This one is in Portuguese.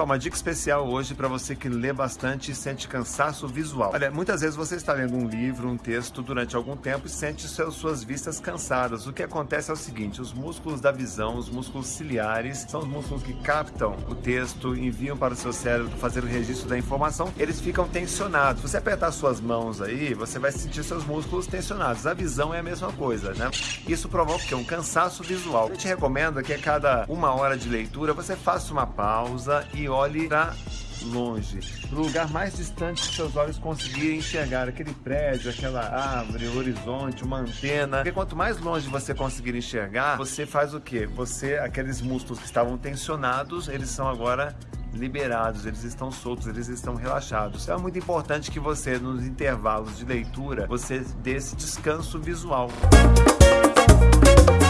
pessoal, uma dica especial hoje para você que lê bastante e sente cansaço visual. Olha, muitas vezes você está lendo um livro, um texto durante algum tempo e sente seus, suas vistas cansadas. O que acontece é o seguinte, os músculos da visão, os músculos ciliares, são os músculos que captam o texto, enviam para o seu cérebro fazer o registro da informação, eles ficam tensionados. Você apertar suas mãos aí, você vai sentir seus músculos tensionados. A visão é a mesma coisa, né? Isso provoca um cansaço visual. Eu te recomendo que a cada uma hora de leitura você faça uma pausa e olhe para longe, no lugar mais distante que seus olhos conseguirem enxergar aquele prédio, aquela árvore, o horizonte, uma antena. Porque quanto mais longe você conseguir enxergar, você faz o quê? Você, aqueles músculos que estavam tensionados, eles são agora liberados, eles estão soltos, eles estão relaxados. Então é muito importante que você, nos intervalos de leitura, você dê esse descanso visual. Música